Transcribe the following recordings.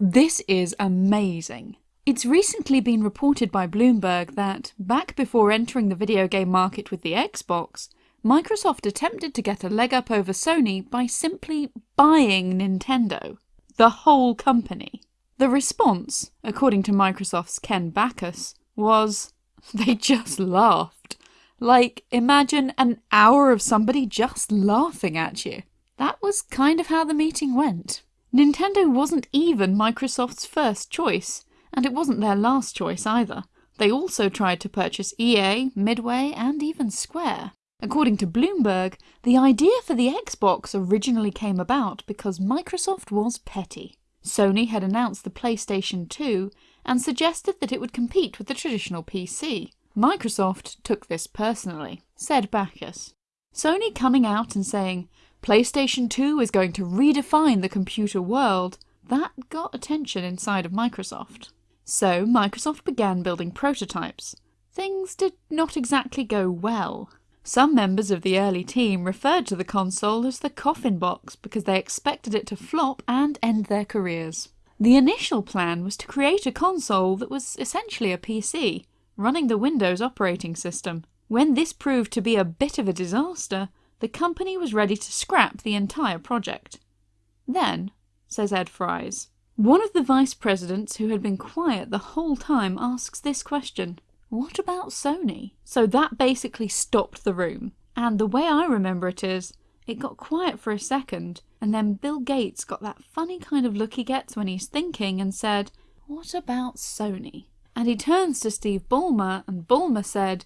This is amazing. It's recently been reported by Bloomberg that, back before entering the video game market with the Xbox, Microsoft attempted to get a leg up over Sony by simply buying Nintendo. The whole company. The response, according to Microsoft's Ken Bachus, was they just laughed. Like, imagine an hour of somebody just laughing at you. That was kind of how the meeting went. Nintendo wasn't even Microsoft's first choice, and it wasn't their last choice either. They also tried to purchase EA, Midway, and even Square. According to Bloomberg, the idea for the Xbox originally came about because Microsoft was petty. Sony had announced the PlayStation 2 and suggested that it would compete with the traditional PC. Microsoft took this personally, said Bachus. Sony coming out and saying, PlayStation 2 is going to redefine the computer world, that got attention inside of Microsoft. So Microsoft began building prototypes. Things did not exactly go well. Some members of the early team referred to the console as the coffin box because they expected it to flop and end their careers. The initial plan was to create a console that was essentially a PC, running the Windows operating system. When this proved to be a bit of a disaster, the company was ready to scrap the entire project. Then, says Ed Fries, one of the vice presidents who had been quiet the whole time asks this question What about Sony? So that basically stopped the room. And the way I remember it is, it got quiet for a second, and then Bill Gates got that funny kind of look he gets when he's thinking and said, What about Sony? And he turns to Steve Ballmer, and Ballmer said,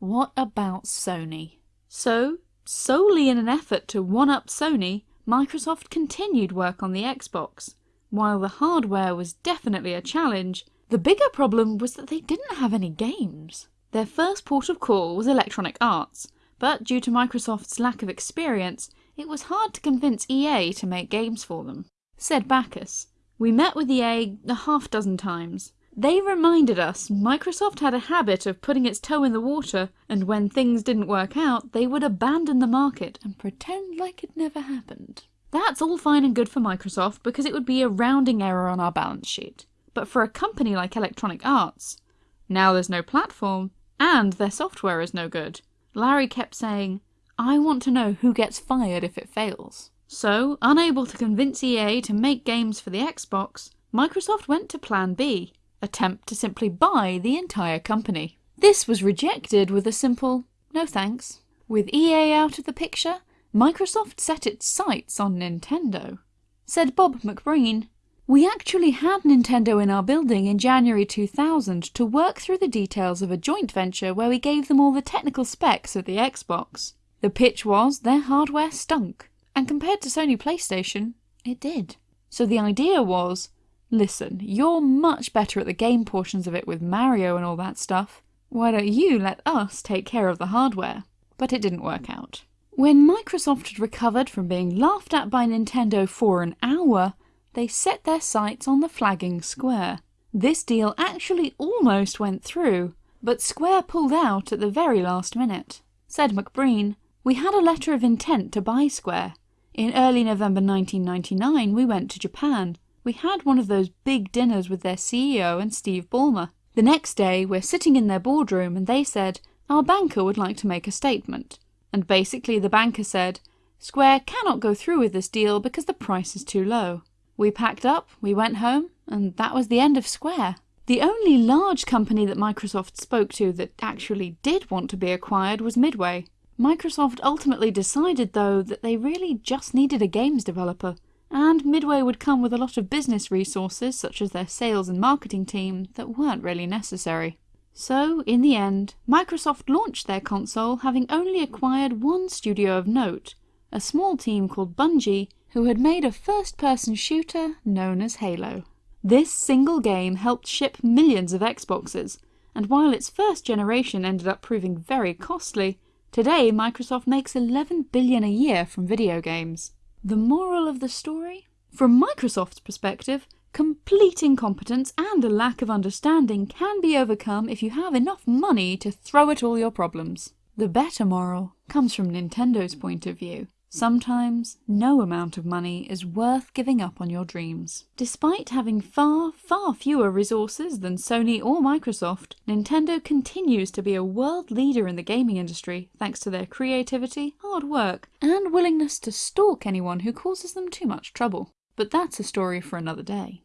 What about Sony? So Solely in an effort to one-up Sony, Microsoft continued work on the Xbox. While the hardware was definitely a challenge, the bigger problem was that they didn't have any games. Their first port of call was Electronic Arts, but due to Microsoft's lack of experience, it was hard to convince EA to make games for them. Said Bachus, We met with EA a half dozen times. They reminded us Microsoft had a habit of putting its toe in the water, and when things didn't work out, they would abandon the market and pretend like it never happened. That's all fine and good for Microsoft because it would be a rounding error on our balance sheet. But for a company like Electronic Arts, now there's no platform, and their software is no good. Larry kept saying, I want to know who gets fired if it fails. So, unable to convince EA to make games for the Xbox, Microsoft went to Plan B attempt to simply buy the entire company. This was rejected with a simple no thanks. With EA out of the picture, Microsoft set its sights on Nintendo. Said Bob McBreen, We actually had Nintendo in our building in January 2000 to work through the details of a joint venture where we gave them all the technical specs of the Xbox. The pitch was their hardware stunk, and compared to Sony PlayStation, it did. So the idea was Listen, you're much better at the game portions of it with Mario and all that stuff. Why don't you let us take care of the hardware? But it didn't work out. When Microsoft had recovered from being laughed at by Nintendo for an hour, they set their sights on the flagging Square. This deal actually almost went through, but Square pulled out at the very last minute. Said McBreen, We had a letter of intent to buy Square. In early November 1999 we went to Japan we had one of those big dinners with their CEO and Steve Ballmer. The next day, we're sitting in their boardroom and they said, our banker would like to make a statement. And basically the banker said, Square cannot go through with this deal because the price is too low. We packed up, we went home, and that was the end of Square. The only large company that Microsoft spoke to that actually did want to be acquired was Midway. Microsoft ultimately decided, though, that they really just needed a games developer, and Midway would come with a lot of business resources, such as their sales and marketing team, that weren't really necessary. So, in the end, Microsoft launched their console having only acquired one studio of note, a small team called Bungie, who had made a first-person shooter known as Halo. This single game helped ship millions of Xboxes, and while its first generation ended up proving very costly, today Microsoft makes 11 billion a year from video games. The moral of the story? From Microsoft's perspective, complete incompetence and a lack of understanding can be overcome if you have enough money to throw at all your problems. The better moral comes from Nintendo's point of view. Sometimes, no amount of money is worth giving up on your dreams. Despite having far, far fewer resources than Sony or Microsoft, Nintendo continues to be a world leader in the gaming industry thanks to their creativity, hard work, and willingness to stalk anyone who causes them too much trouble. But that's a story for another day.